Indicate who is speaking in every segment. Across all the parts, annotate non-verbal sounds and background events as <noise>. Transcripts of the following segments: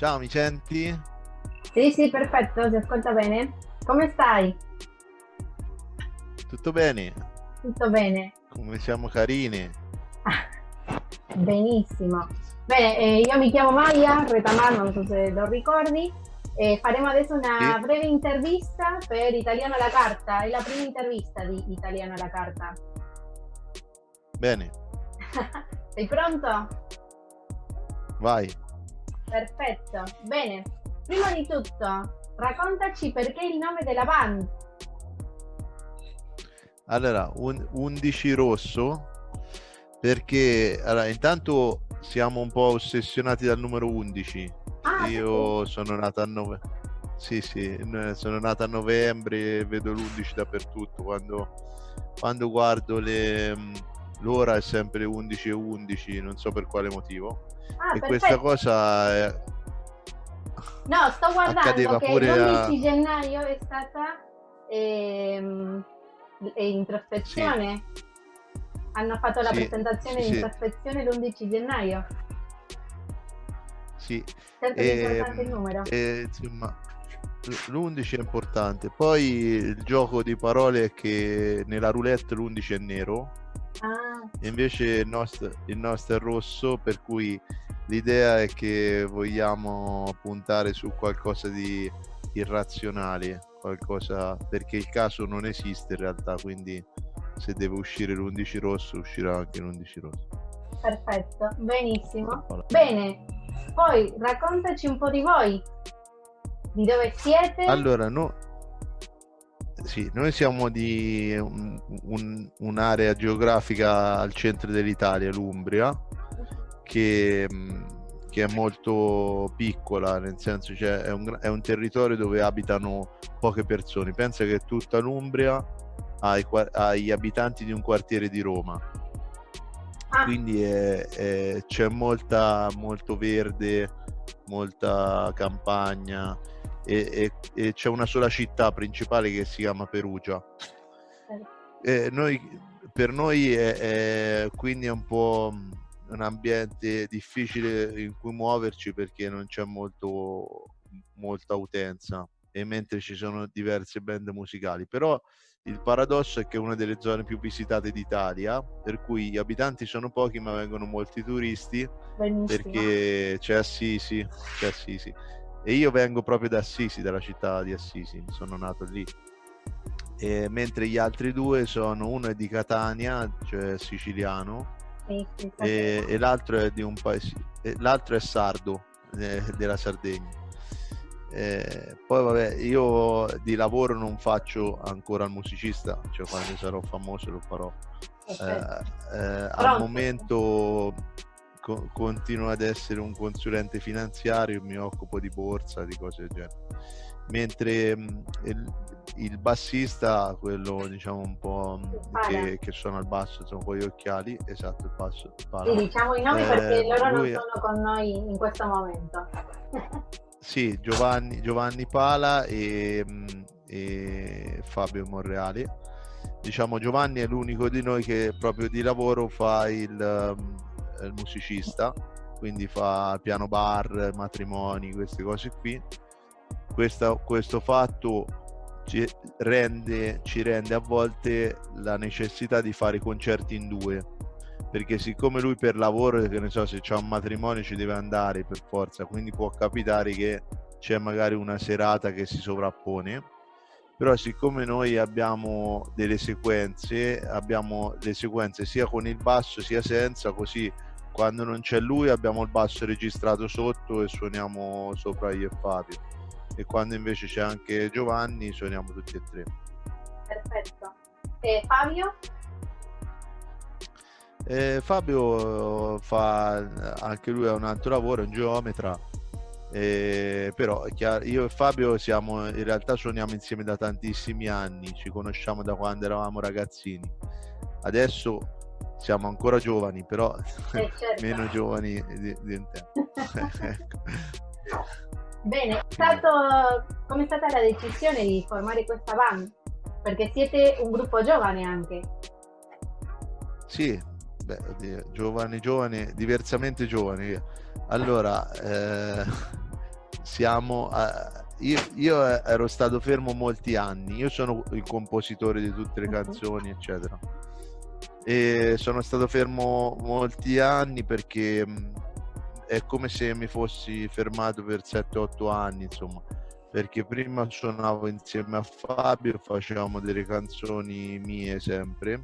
Speaker 1: Ciao. Mi senti?
Speaker 2: Sì, sì, perfetto, ti ascolta bene. Come stai?
Speaker 1: Tutto bene?
Speaker 2: Tutto bene.
Speaker 1: Come siamo carini?
Speaker 2: Benissimo. Bene, eh, io mi chiamo Maya Retamar, non so se lo ricordi. Eh, faremo adesso una sì. breve intervista per Italiano alla Carta. È la prima intervista di Italiano alla Carta.
Speaker 1: Bene. <laughs>
Speaker 2: Sei pronto?
Speaker 1: Vai.
Speaker 2: Perfetto. Bene. Prima di tutto, raccontaci perché il nome della band.
Speaker 1: Allora, un, 11 rosso perché allora, intanto siamo un po' ossessionati dal numero 11. Ah, Io sì. sono nato a novembre. Sì, sì, sono nato a novembre e vedo l'11 dappertutto. Quando, quando guardo le, l'ora è sempre 11 e 11, non so per quale motivo. Ah, e perfetto. questa cosa è...
Speaker 2: No, sto guardando che l'11 a... gennaio è stata ehm, introspezione. Sì. Hanno fatto la sì, presentazione sì, di introspezione l'11 gennaio.
Speaker 1: Sì.
Speaker 2: Certo e, è importante il numero.
Speaker 1: E, insomma, l'11 è importante. Poi il gioco di parole è che nella roulette l'11 è nero. Ah. E invece il nostro, il nostro è rosso, per cui l'idea è che vogliamo puntare su qualcosa di irrazionale, qualcosa perché il caso non esiste in realtà, quindi se deve uscire l'11 rosso uscirà anche l'11 rosso.
Speaker 2: Perfetto, benissimo. Bene, poi raccontaci un po' di voi, di dove siete?
Speaker 1: Allora, no, sì, noi siamo di un, un, un'area geografica al centro dell'Italia, l'Umbria, che, che, è molto piccola, nel senso cioè è, un, è un territorio dove abitano poche persone. Pensa che tutta l'Umbria ha gli abitanti di un quartiere di Roma. Ah. Quindi è, è, c'è molta, molto verde, molta campagna e, e, e c'è una sola città principale che si chiama Perugia. Eh. Noi, per noi è, è, quindi è un po' un ambiente difficile in cui muoverci perché non c'è molto, molta utenza e mentre ci sono diverse band musicali però il paradosso è che è una delle zone più visitate d'Italia per cui gli abitanti sono pochi ma vengono molti turisti Benissimo. perché c'è Assisi c'è Assisi e io vengo proprio da Assisi, dalla città di Assisi, sono nato lì. E mentre gli altri due sono uno è di Catania, cioè siciliano, sì, sì, e, e, l'altro è di un paese, l'altro è sardo eh, della Sardegna. Eh, poi vabbè, io di lavoro non faccio ancora il musicista, cioè quando sarò famoso lo farò. Eh, eh, al momento co- continuo ad essere un consulente finanziario, mi occupo di borsa, di cose del genere. Mentre mh, il, il, bassista, quello diciamo un po' che, che, suona al basso, sono con gli occhiali, esatto, il basso.
Speaker 2: Sì, diciamo i nomi eh, perché loro non sono con noi in questo momento.
Speaker 1: sì, Giovanni, Giovanni Pala e, e Fabio Monreali diciamo Giovanni è l'unico di noi che proprio di lavoro fa il, il musicista, quindi fa piano bar, matrimoni, queste cose qui. Questa, questo fatto ci rende, ci rende a volte la necessità di fare concerti in due perché siccome lui per lavoro che ne so se c'è un matrimonio ci deve andare per forza quindi può capitare che c'è magari una serata che si sovrappone però siccome noi abbiamo delle sequenze abbiamo le sequenze sia con il basso sia senza così quando non c'è lui abbiamo il basso registrato sotto e suoniamo sopra io e Fabio e quando invece c'è anche Giovanni suoniamo tutti e tre.
Speaker 2: Perfetto. E Fabio?
Speaker 1: Eh, Fabio fa anche lui ha un altro lavoro, è un geometra. Eh, però chiaro, io e Fabio siamo in realtà suoniamo insieme da tantissimi anni ci conosciamo da quando eravamo ragazzini. Adesso siamo ancora giovani, però eh, certo. <laughs> meno giovani di, di un tempo. ecco. <laughs>
Speaker 2: Bene, stato, come è stata la decisione di formare questa band? Perché siete un gruppo giovane anche.
Speaker 1: Sì, beh, oddio, giovane, giovane, diversamente giovane. Allora, eh, siamo a, io, io, ero stato fermo molti anni, io sono il compositore di tutte le canzoni, eccetera. E sono stato fermo molti anni perché è come se mi fossi fermato per 7-8 anni, insomma, perché prima suonavo insieme a Fabio, facevamo delle canzoni mie sempre.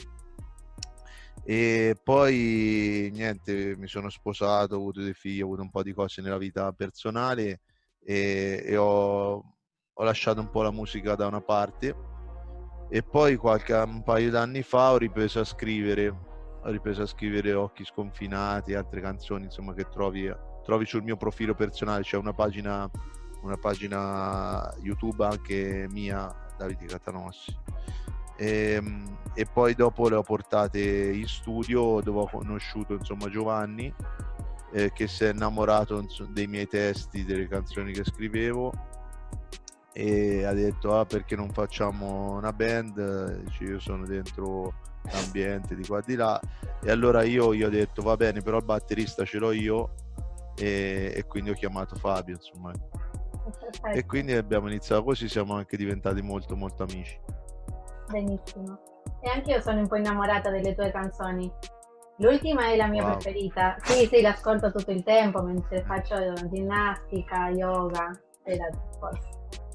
Speaker 1: E poi niente, mi sono sposato, ho avuto dei figli, ho avuto un po' di cose nella vita personale e, e ho, ho, lasciato un po' la musica da una parte e poi qualche un paio d'anni fa ho ripreso a scrivere ho ripreso a scrivere Occhi sconfinati altre canzoni insomma che trovi, trovi sul mio profilo personale. C'è una pagina una pagina YouTube anche mia Davide Catanossi e, ehm, e, poi dopo le ho portate in studio dove ho conosciuto insomma Giovanni eh, che si è innamorato insomma, dei miei testi delle canzoni che scrivevo e ha detto ah perché non facciamo una band Dice, io sono dentro l'ambiente di qua di là e allora io gli ho detto va bene però il batterista ce l'ho io e, e quindi ho chiamato Fabio insomma Perfetto. <laughs> e quindi abbiamo iniziato così siamo anche diventati molto molto amici
Speaker 2: Benissimo. E anche io sono un po' innamorata delle tue canzoni. L'ultima è la mia wow. preferita. Sì, sì, l'ascolto tutto il tempo mentre faccio ginnastica, yoga e, la,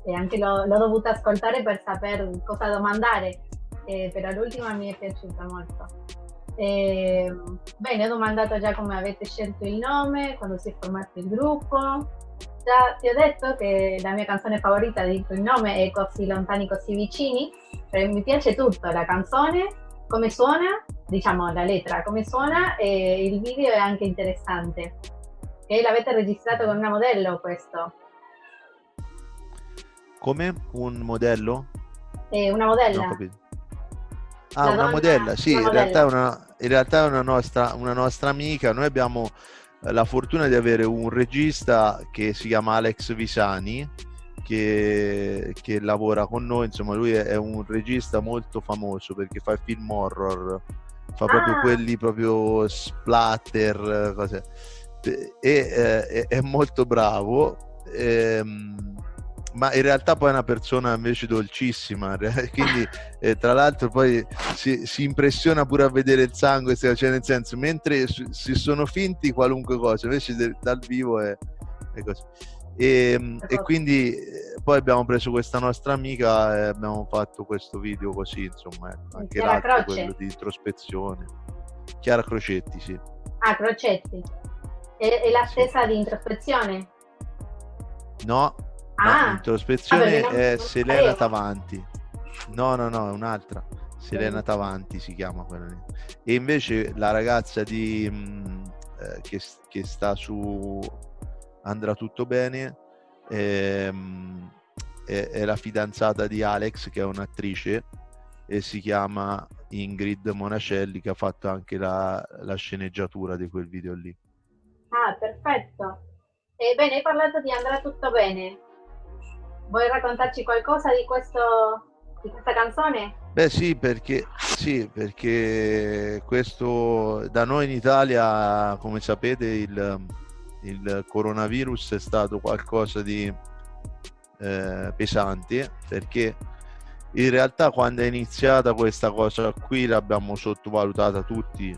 Speaker 2: e anche l'ho, dovuta ascoltare per sapere cosa domandare, eh, però l'ultima mi è piaciuta molto. Eh, bene, ho domandato già come avete scelto il nome, quando si è formato il gruppo, Già ti ho detto che la mia canzone favorita, dico il nome, è Così lontani, così vicini. mi piace tutto, la canzone, come suona, diciamo la lettera, come suona e il video è anche interessante. E l'avete registrato con una modello questo.
Speaker 1: Come? Un modello?
Speaker 2: Eh, una modella.
Speaker 1: Ah, una modella, sì, una in, modella. Realtà è una, in realtà è una nostra, una nostra amica. Noi abbiamo la fortuna di avere un regista che si chiama Alex Visani che, che lavora con noi insomma lui è, un regista molto famoso perché fa film horror fa proprio ah. quelli proprio splatter cose. e eh, è molto bravo ehm, ma in realtà poi è una persona invece dolcissima, <laughs> quindi eh, tra l'altro poi si, si, impressiona pure a vedere il sangue, cioè nel senso, mentre si sono finti qualunque cosa, invece de, dal vivo è, è così. E, e, quindi eh, poi abbiamo preso questa nostra amica e abbiamo fatto questo video così, insomma, ecco, anche l'altro, quello di introspezione. Chiara Crocetti, sì.
Speaker 2: Ah, Crocetti. È, è la stessa sì. di introspezione?
Speaker 1: No, Ah, no, introspezione è Selena Tavanti. No, no, no, è un'altra. Selena Tavanti si chiama quella lì. E invece la ragazza di, mh, mm, eh, che, che, sta su Andrà tutto bene ehm, è, è, la fidanzata di Alex che è un'attrice e si chiama Ingrid Monacelli che ha fatto anche la, la sceneggiatura di quel video lì.
Speaker 2: Ah, perfetto. Ebbene, hai parlato di Andrà tutto bene. Vuoi raccontarci qualcosa di, questo, di questa canzone?
Speaker 1: Beh sì perché, sì, perché questo da noi in Italia, come sapete, il, il coronavirus è stato qualcosa di eh, pesante perché in realtà quando è iniziata questa cosa qui l'abbiamo sottovalutata tutti,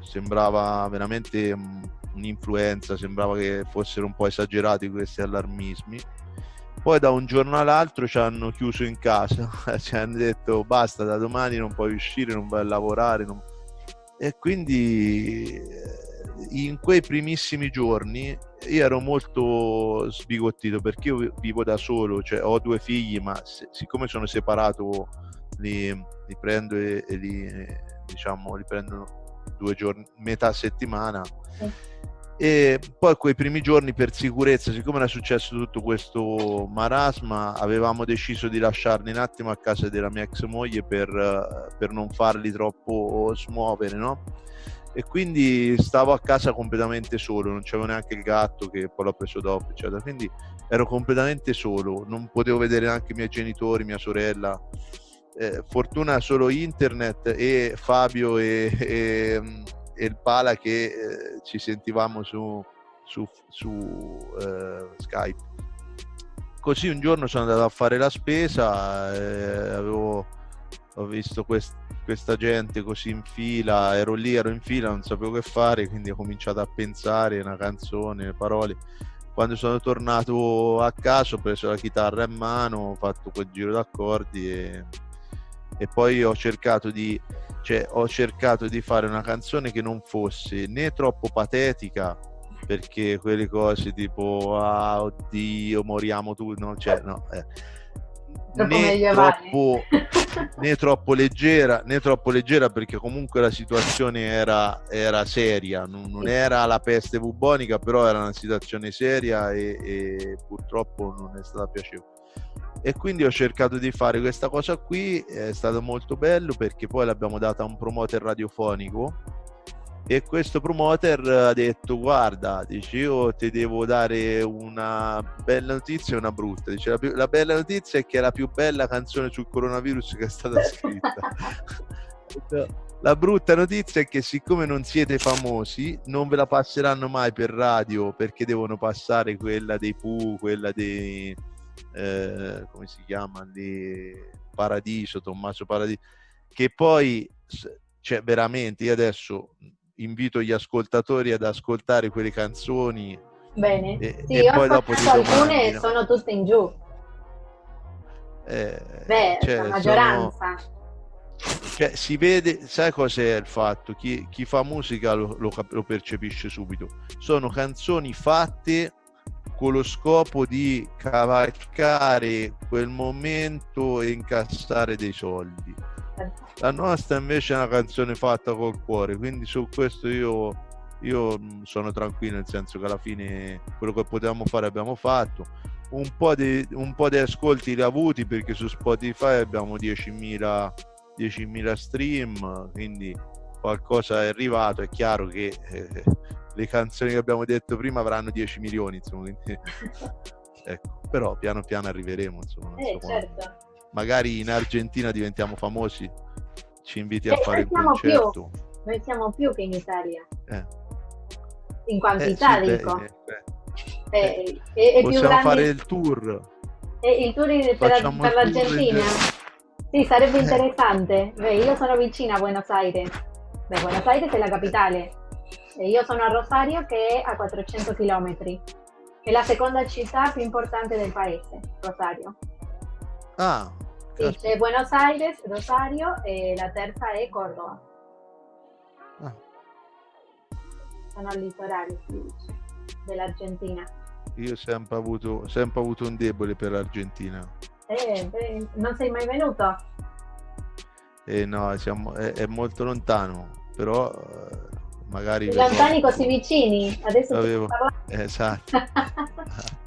Speaker 1: sembrava veramente un'influenza, sembrava che fossero un po' esagerati questi allarmismi poi da un giorno all'altro ci hanno chiuso in casa, <laughs> ci hanno detto basta, da domani non puoi uscire, non vai a lavorare. Non... E quindi eh, in quei primissimi giorni io ero molto sbigottito perché io vivo da solo, cioè ho due figli, ma se, siccome sono separato li, li prendo e, e li, diciamo, li prendo due giorni, metà settimana. Sì e poi quei primi giorni per sicurezza siccome era successo tutto questo marasma avevamo deciso di lasciarli un attimo a casa della mia ex moglie per, per non farli troppo smuovere no? e quindi stavo a casa completamente solo non c'avevo neanche il gatto che poi l'ho preso dopo eccetera quindi ero completamente solo non potevo vedere neanche i miei genitori mia sorella eh, fortuna solo internet e Fabio e, e e il Pala che eh, ci sentivamo su, su, su uh, Skype. Così un giorno sono andato a fare la spesa, eh, avevo, ho visto quest, questa gente così in fila, ero lì, ero in fila, non sapevo che fare, quindi ho cominciato a pensare una canzone, le parole. Quando sono tornato a casa ho preso la chitarra in mano, ho fatto quel giro d'accordi e, e poi ho cercato di cioè, ho cercato di fare una canzone che non fosse né troppo patetica perché quelle cose tipo ah oddio moriamo tutti no, cioè, no, eh. né, troppo, né troppo leggera né troppo leggera perché comunque la situazione era, era seria. Non, non, era la peste bubonica però era una situazione seria e, e purtroppo non è stata piacevole e quindi ho cercato di fare questa cosa qui è stato molto bello perché poi l'abbiamo data a un promoter radiofonico e questo promoter ha detto guarda dice io ti devo dare una bella notizia e una brutta dice la, più, la bella notizia è che è la più bella canzone sul coronavirus che è stata <laughs> scritta la brutta notizia è che siccome non siete famosi non ve la passeranno mai per radio perché devono passare quella dei Pooh quella dei eh, come si chiama lì Paradiso Tommaso Paradiso che poi cioè veramente io adesso invito gli ascoltatori ad ascoltare quelle canzoni.
Speaker 2: Bene, e, sì, e poi dopo alcune no? sono tutte in giù.
Speaker 1: Eh,
Speaker 2: Beh, cioè, la maggioranza. Sono,
Speaker 1: cioè, si vede, sai cos'è il fatto? Chi, chi fa musica lo, lo, lo, percepisce subito. Sono canzoni fatte con lo scopo di cavalcare quel momento e incassare dei soldi la nostra invece è una canzone fatta col cuore, quindi su questo io, io sono tranquillo, nel senso che alla fine quello che potevamo fare abbiamo fatto. Un po' di, un po di ascolti li avuti perché su Spotify abbiamo 10.000, 10.000 stream, quindi qualcosa è arrivato. È chiaro che eh, le canzoni che abbiamo detto prima avranno 10 milioni, insomma, quindi, <laughs> ecco. però piano piano arriveremo. Insomma,
Speaker 2: eh, so certo
Speaker 1: magari in Argentina diventiamo famosi, ci inviti a eh, fare un concerto.
Speaker 2: Più. Noi siamo più che in Italia. Eh. In quantità, eh, sì, dico.
Speaker 1: Beh, eh, eh, è, Possiamo grande... fare il tour.
Speaker 2: il tour per, per l'Argentina. Sì, sarebbe interessante. Beh, io sono vicina a Buenos Aires. Beh, Buenos Aires è la capitale. Io sono a Rosario che è a 400 km. È la seconda città più importante del paese, Rosario.
Speaker 1: Ah,
Speaker 2: sì, c'è Buenos Aires, Rosario e la terza è Córdoba. Ah. Sono al litorale dell'Argentina.
Speaker 1: Io ho sempre avuto, sempre avuto un debole per l'Argentina.
Speaker 2: Eh, beh, non sei mai venuto?
Speaker 1: Eh no, siamo, è, è molto lontano, però eh, magari...
Speaker 2: Lontani così vicini, adesso
Speaker 1: avevo... Esatto. <laughs>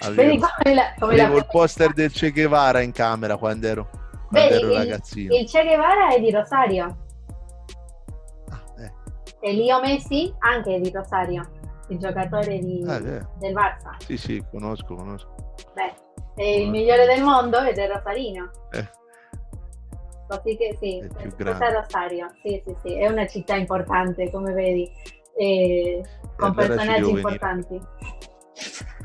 Speaker 1: Avevo, come la, come avevo la... il poster del Che Guevara in camera quando ero, quando Vedi, ero ragazzino.
Speaker 2: Il, Che Guevara è di Rosario. Ah, eh. E Leo Messi anche è di Rosario, il giocatore di, ah, del Barça.
Speaker 1: Sì, sì, conosco, conosco.
Speaker 2: Beh, è il migliore del mondo ed è Rosarino. Eh. Così che sì, grande. Rosario, sì, sì, sì, è una città importante, come vedi, e con personaggi importanti.
Speaker 1: Venire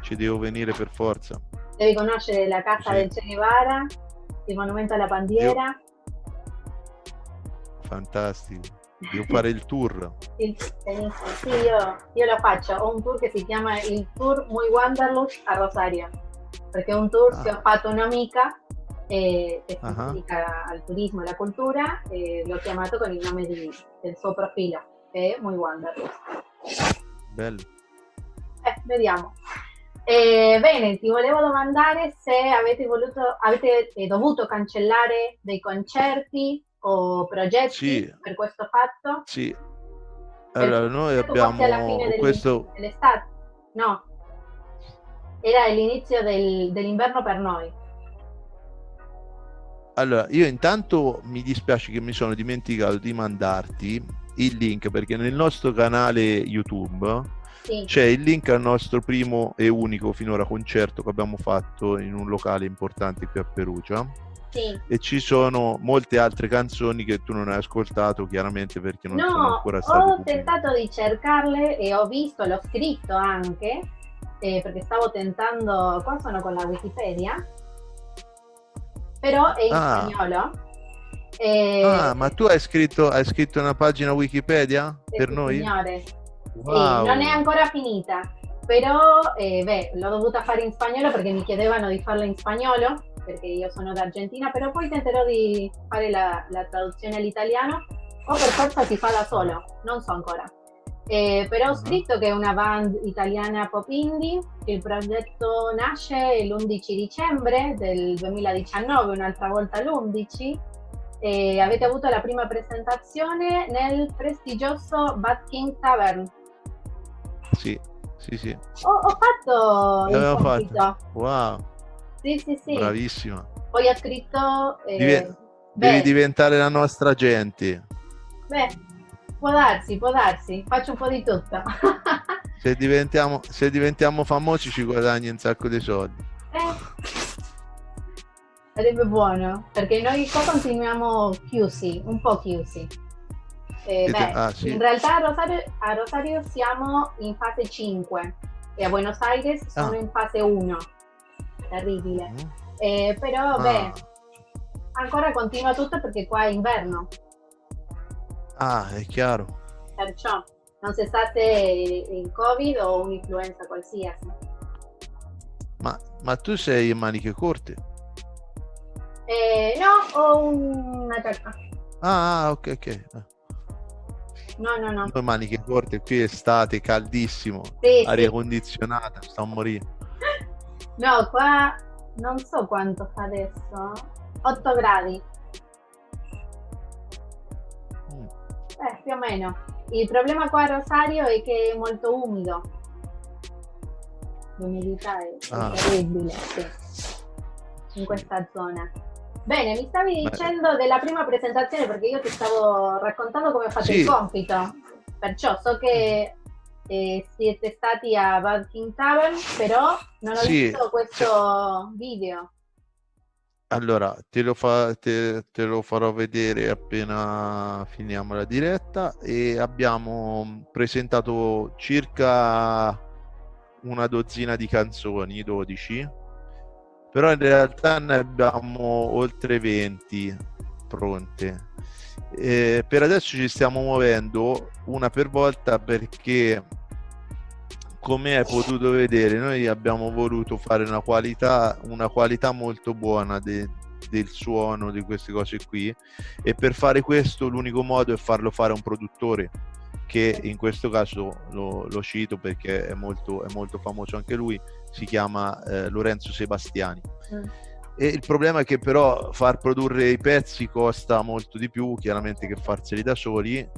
Speaker 1: ci devo venire per forza.
Speaker 2: Devi conoscere la casa sì. del Che Guevara, il monumento alla bandiera.
Speaker 1: Io... Fantastico. Devo fare il tour. <laughs>
Speaker 2: Il... Sì, io, io, lo faccio. Ho un tour che si chiama il Tour Muy Wanderlust a Rosario. Perché è un tour ah. che ho fatto un'amica eh, che si uh-huh. dedica al turismo e alla cultura e l'ho chiamato con il nome di, del suo profilo, che è Muy Wanderlust.
Speaker 1: Bello.
Speaker 2: Eh, vediamo. Eh, bene, ti volevo domandare se avete, voluto, avete eh, dovuto cancellare dei concerti o progetti sì. per questo fatto.
Speaker 1: Sì. Allora, noi abbiamo alla fine questo...
Speaker 2: dell'estate. No, era l'inizio del, dell'inverno per noi.
Speaker 1: Allora, io intanto mi dispiace che mi sono dimenticato di mandarti il link perché nel nostro canale YouTube sì. c'è il link al nostro primo e unico finora concerto che abbiamo fatto in un locale importante qui a Perugia
Speaker 2: sì.
Speaker 1: e ci sono molte altre canzoni che tu non hai ascoltato chiaramente perché non
Speaker 2: no,
Speaker 1: sono ancora state
Speaker 2: ho tentato di cercarle e ho visto, l'ho scritto anche eh, perché stavo tentando, qua sono con la Wikipedia però è in ah. spagnolo
Speaker 1: e... Ah, ma tu hai scritto, hai scritto una pagina Wikipedia
Speaker 2: sì,
Speaker 1: per noi?
Speaker 2: Signore. Wow. Sì, non è ancora finita, però eh, beh, l'ho dovuta fare in spagnolo perché mi chiedevano di farla in spagnolo, perché io sono d'Argentina, però poi tenterò di fare la, la traduzione all'italiano o per forza si fa da solo, non so ancora. Eh, però ho scritto che è una band italiana pop indie, il progetto nasce l'11 dicembre del 2019, un'altra volta l'11, e avete avuto la prima presentazione nel prestigioso Bad King Tavern.
Speaker 1: Sì, sì, sì.
Speaker 2: Ho, ho fatto il compito.
Speaker 1: Fatto. Wow.
Speaker 2: Sì, sì, sì.
Speaker 1: Bravissima.
Speaker 2: Poi ha scritto...
Speaker 1: Eh, Diven- devi diventare la nostra gente.
Speaker 2: Beh, può darsi, può darsi. Faccio un po' di tutto. <laughs>
Speaker 1: se, diventiamo, se diventiamo famosi ci guadagni un sacco di soldi.
Speaker 2: Eh sarebbe buono perché noi qua continuiamo chiusi, un po' chiusi. Eh, beh, ah, sì. In realtà a Rosario, a Rosario, siamo in fase 5 e a Buenos Aires sono ah. in fase 1. Terribile. Mm. Eh, però, ah. beh, ancora continua tutto perché qua è inverno.
Speaker 1: Ah, è chiaro.
Speaker 2: Perciò non si sa se il Covid o un'influenza qualsiasi.
Speaker 1: Ma, ma tu sei in maniche corte?
Speaker 2: Eh, no, ho una giacca.
Speaker 1: Ah, ok, ok.
Speaker 2: No, no, no.
Speaker 1: Due maniche corte, qui è estate, caldissimo,
Speaker 2: sì,
Speaker 1: aria
Speaker 2: sì.
Speaker 1: condizionata, sto a morire.
Speaker 2: No, qua non so quanto fa adesso. 8 gradi. Eh, più o meno. Il problema qua a Rosario è che è molto umido. L'umidità è, ah. terribile, sì. In questa zona. Bene, mi stavi dicendo Beh. della prima presentazione perché io ti stavo raccontando come ho fatto sì. il compito. Perciò so che eh, siete stati a Valking Tavern, però non ho sì. visto questo video.
Speaker 1: Allora, te lo, fa, te, te lo, farò vedere appena finiamo la diretta e abbiamo presentato circa una dozzina di canzoni, 12, però in realtà ne abbiamo oltre 20 pronte. Eh, per adesso ci stiamo muovendo una per volta perché come hai potuto vedere noi abbiamo voluto fare una qualità, una qualità molto buona de, del suono di queste cose qui e per fare questo l'unico modo è farlo fare a un produttore che in questo caso lo, lo cito perché è molto, è molto, famoso anche lui, si chiama eh, Lorenzo Sebastiani. Mm. E il problema è che però far produrre i pezzi costa molto di più chiaramente che farseli da soli e,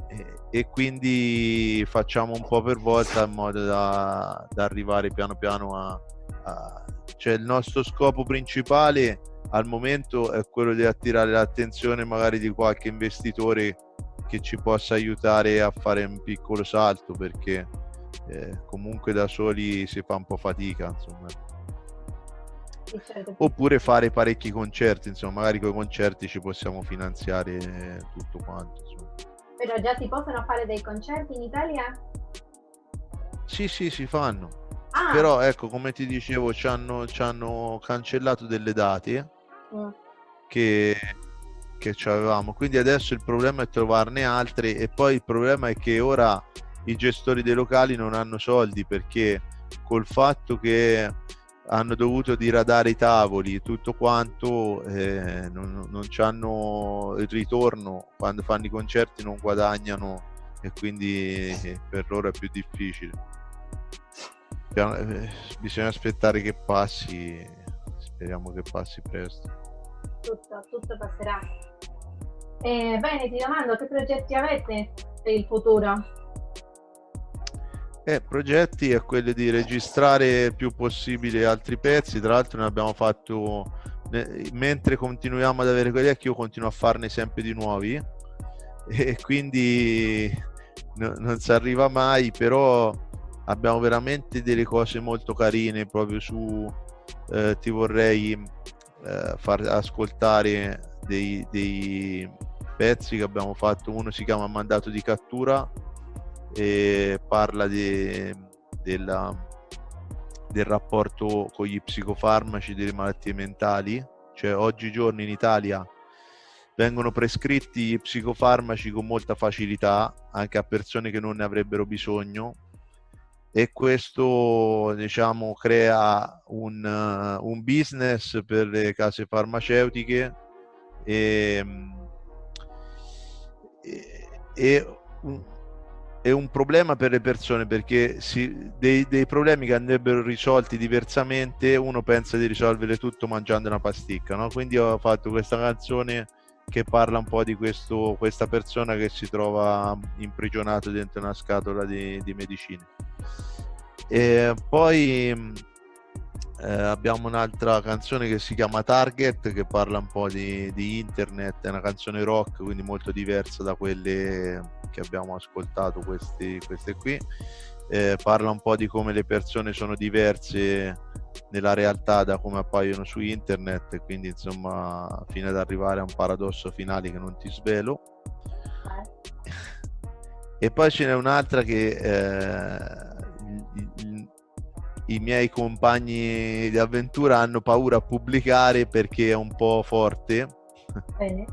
Speaker 1: e quindi facciamo un po' per volta in modo da, da arrivare piano piano a, a... Cioè il nostro scopo principale al momento è quello di attirare l'attenzione magari di qualche investitore che ci possa aiutare a fare un piccolo salto perché eh, comunque da soli si fa un po' fatica insomma. <laughs> oppure fare parecchi concerti insomma magari con i concerti ci possiamo finanziare tutto quanto insomma.
Speaker 2: però già si possono fare dei concerti in Italia?
Speaker 1: sì sì si fanno ah. però ecco come ti dicevo ci hanno, ci hanno cancellato delle date mm. che che avevamo. Quindi adesso il problema è trovarne altre e poi il problema è che ora i gestori dei locali non hanno soldi perché col fatto che hanno dovuto diradare i tavoli tutto quanto eh, non, non hanno il ritorno quando fanno i concerti non guadagnano e quindi eh, per loro è più difficile eh, bisogna aspettare che passi speriamo che passi presto
Speaker 2: tutto, tutto passerà. Eh, bene, ti domando che progetti avete per il futuro?
Speaker 1: Eh, progetti è quello di registrare il più possibile altri pezzi, tra l'altro ne abbiamo fatto, mentre continuiamo ad avere quelli vecchi io continuo a farne sempre di nuovi. <laughs> E quindi no, non si arriva mai, però abbiamo veramente delle cose molto carine. Proprio su, eh, ti vorrei eh, far ascoltare dei, dei, pezzi che abbiamo fatto. Uno si chiama Mandato di cattura e parla di, della, del rapporto con gli psicofarmaci delle malattie mentali. Cioè oggigiorno in Italia vengono prescritti psicofarmaci con molta facilità anche a persone che non ne avrebbero bisogno e questo diciamo crea un, uh, un business per le case farmaceutiche e, e, e un, è un problema per le persone perché si, dei, dei, problemi che andrebbero risolti diversamente uno pensa di risolvere tutto mangiando una pasticca no? quindi ho fatto questa canzone che parla un po' di questo, questa persona che si trova imprigionato dentro una scatola di, di medicine. E poi eh, abbiamo un'altra canzone che si chiama Target che parla un po' di, di, internet, è una canzone rock quindi molto diversa da quelle che abbiamo ascoltato questi, queste qui. Eh, parla un po' di come le persone sono diverse nella realtà da come appaiono su internet quindi insomma fino ad arrivare a un paradosso finale che non ti svelo e poi ce n'è un'altra che eh, i, i, miei compagni di avventura hanno paura a pubblicare perché è un po' forte Bene.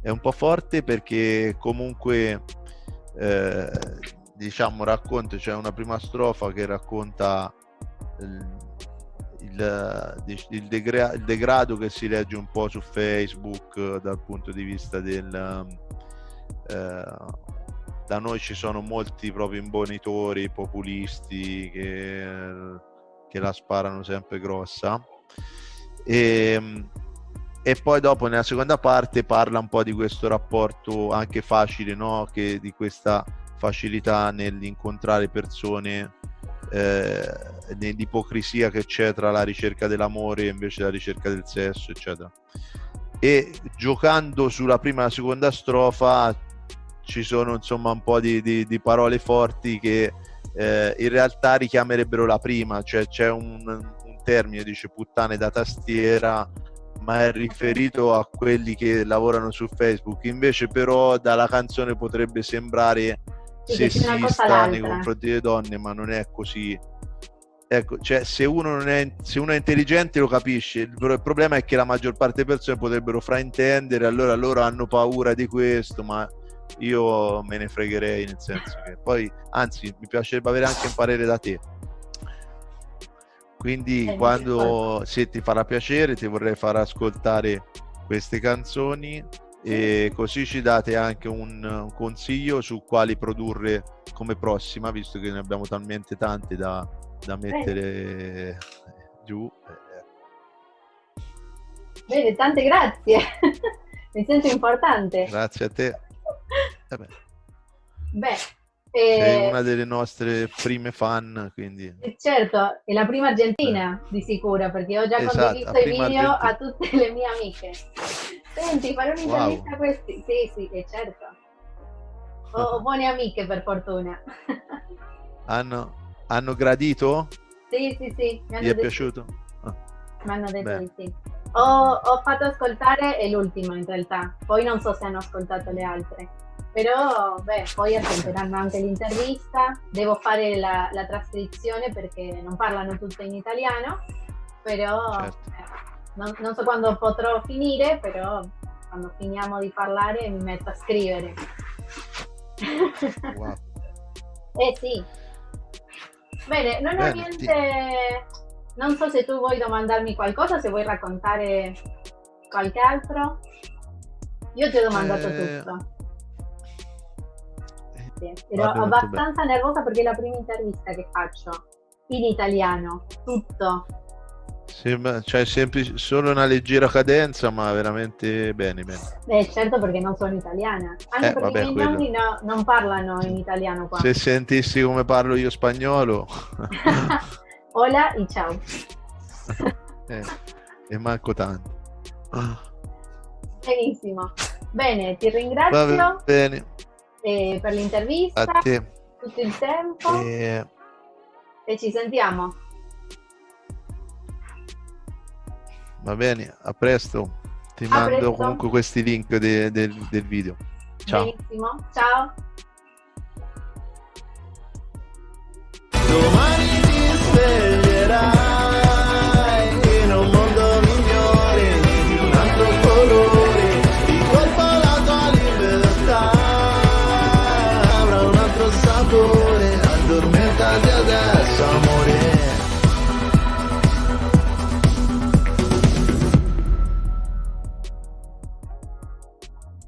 Speaker 1: è un po' forte perché comunque eh, diciamo racconta c'è cioè una prima strofa che racconta il, il, degra- il, degrado che si legge un po' su Facebook dal punto di vista del... Eh, da noi ci sono molti proprio imbonitori populisti che, che la sparano sempre grossa e, ehm, e, poi dopo nella seconda parte parla un po' di questo rapporto anche facile no? che di questa facilità nell'incontrare persone eh, nell'ipocrisia che c'è tra la ricerca dell'amore invece la ricerca del sesso, eccetera. E giocando sulla prima e la seconda strofa ci sono insomma un po' di, di, di parole forti che eh, in realtà richiamerebbero la prima, cioè c'è un, un termine, dice puttane da tastiera, ma è riferito a quelli che lavorano su Facebook. Invece, però, dalla canzone potrebbe sembrare sessista nei confronti delle donne, ma non è così. Ecco, cioè, se uno, non è, se uno è intelligente lo capisce, il problema è che la maggior parte delle persone potrebbero fraintendere, allora loro hanno paura di questo, ma io me ne fregherei nel senso che poi, anzi, mi piacerebbe avere anche un parere da te. Quindi eh, quando se ti farà piacere ti vorrei far ascoltare queste canzoni e così ci date anche un, un, consiglio su quali produrre come prossima visto che ne abbiamo talmente tante da, da mettere eh. giù
Speaker 2: bene tante grazie. <laughs> Mi sento importante.
Speaker 1: Grazie a te
Speaker 2: eh
Speaker 1: beh,
Speaker 2: beh
Speaker 1: sei eh, una delle nostre prime fan, quindi...
Speaker 2: Eh, certo, è la prima argentina di sicuro, perché ho già esatto, condiviso i video argentina. a tutte le mie amiche. Senti, fare un'intervista wow. a questi? Sì, sì, è certo. Ho buone amiche per fortuna. <laughs>
Speaker 1: hanno, hanno gradito?
Speaker 2: Sì, sì, sì.
Speaker 1: Mi è piaciuto?
Speaker 2: Ah. Mi hanno detto di sì. Ho, ho fatto ascoltare l'ultimo in realtà, poi non so se hanno ascoltato le altre però beh, poi ascolteranno anche l'intervista, devo fare la, la, trascrizione perché non parlano tutte in italiano, però certo. eh, non, non, so quando potrò finire, però quando finiamo di parlare mi metto a scrivere. Wow. <laughs> eh sì. Bene, non ho niente, non so se tu vuoi domandarmi qualcosa, se vuoi raccontare qualche altro. Io ti ho domandato eh... tutto grazie. Ero abbastanza nervosa perché è la prima intervista che faccio in italiano, tutto.
Speaker 1: Sembra, cioè sempre solo una leggera cadenza, ma veramente bene, bene.
Speaker 2: Eh, certo perché non sono italiana. Anche eh, perché vabbè, i miei nonni no, non parlano in italiano qua.
Speaker 1: Se sentissi come parlo io spagnolo. <laughs>
Speaker 2: Hola e ciao. <laughs>
Speaker 1: eh, e manco tanto.
Speaker 2: Benissimo. Bene, ti ringrazio. Va bene eh, per l'intervista, a te. tutto il tempo e... e ci sentiamo.
Speaker 3: Va bene, a presto. Ti a mando presto. comunque questi link de, de, del video. Ciao.
Speaker 2: Benissimo, ciao.
Speaker 1: Domani ti sveglierai